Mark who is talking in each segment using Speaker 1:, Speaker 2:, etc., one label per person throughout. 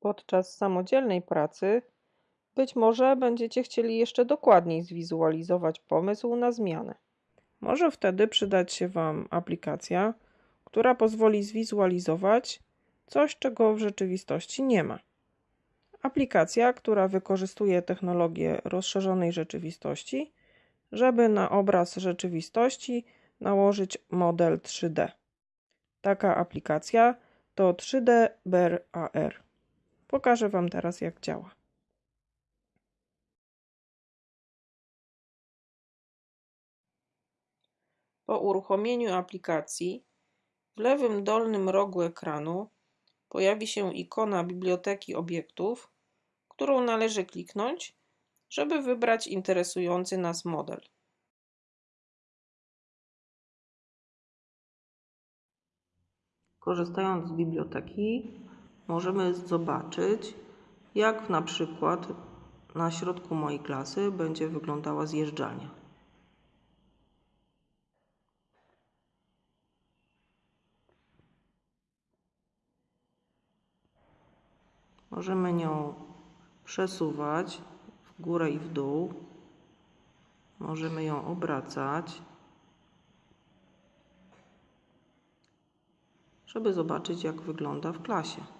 Speaker 1: Podczas samodzielnej pracy być może będziecie chcieli jeszcze dokładniej zwizualizować pomysł na zmianę. Może wtedy przydać się Wam aplikacja, która pozwoli zwizualizować coś, czego w rzeczywistości nie ma. Aplikacja, która wykorzystuje technologię rozszerzonej rzeczywistości, żeby na obraz rzeczywistości nałożyć model 3D. Taka aplikacja to 3D Bear AR. Pokażę Wam teraz, jak działa. Po uruchomieniu aplikacji w lewym dolnym rogu ekranu pojawi się ikona biblioteki obiektów, którą należy kliknąć, żeby wybrać interesujący nas model. Korzystając z biblioteki możemy zobaczyć, jak na przykład na środku mojej klasy będzie wyglądała zjeżdżalnia. Możemy nią przesuwać w górę i w dół. Możemy ją obracać, żeby zobaczyć, jak wygląda w klasie.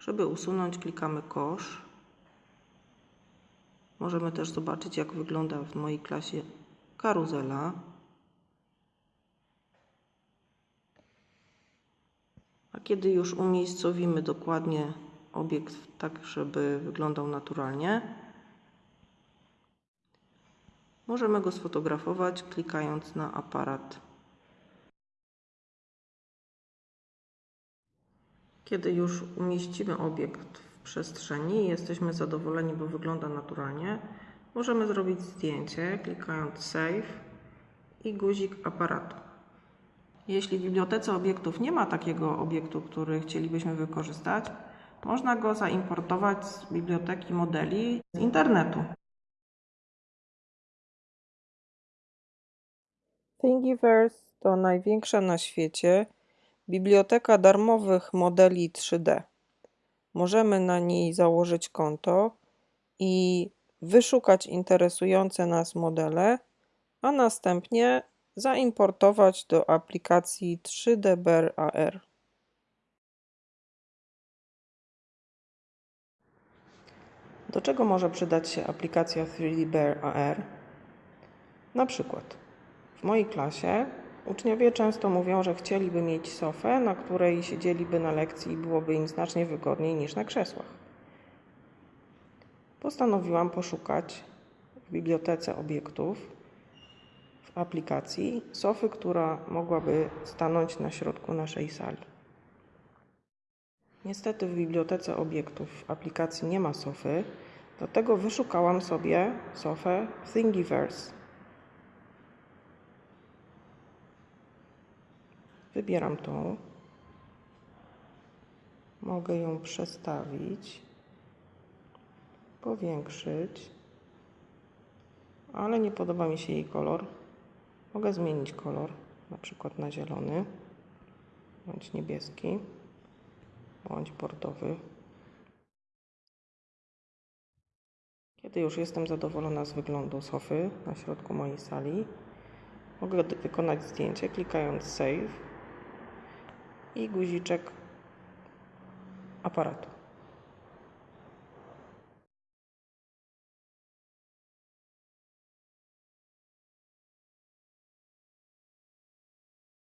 Speaker 1: Żeby usunąć, klikamy kosz. Możemy też zobaczyć, jak wygląda w mojej klasie karuzela. A kiedy już umiejscowimy dokładnie obiekt tak, żeby wyglądał naturalnie, możemy go sfotografować klikając na aparat. Kiedy już umieścimy obiekt w przestrzeni i jesteśmy zadowoleni, bo wygląda naturalnie, możemy zrobić zdjęcie klikając Save i guzik aparatu. Jeśli w bibliotece obiektów nie ma takiego obiektu, który chcielibyśmy wykorzystać, można go zaimportować z biblioteki modeli z internetu. Thingiverse to największa na świecie biblioteka darmowych modeli 3D. Możemy na niej założyć konto i wyszukać interesujące nas modele, a następnie zaimportować do aplikacji 3D Bear AR. Do czego może przydać się aplikacja 3D Bear AR? Na przykład w mojej klasie uczniowie często mówią, że chcieliby mieć sofę, na której siedzieliby na lekcji i byłoby im znacznie wygodniej niż na krzesłach. Postanowiłam poszukać w bibliotece obiektów w aplikacji sofy, która mogłaby stanąć na środku naszej sali. Niestety w bibliotece obiektów w aplikacji nie ma sofy, dlatego wyszukałam sobie sofę Thingiverse. Wybieram tą. Mogę ją przestawić, powiększyć, ale nie podoba mi się jej kolor. Mogę zmienić kolor, na przykład na zielony, bądź niebieski bądź bordowy. Kiedy już jestem zadowolona z wyglądu sofy na środku mojej sali, mogę wykonać zdjęcie klikając Save i guziczek aparatu.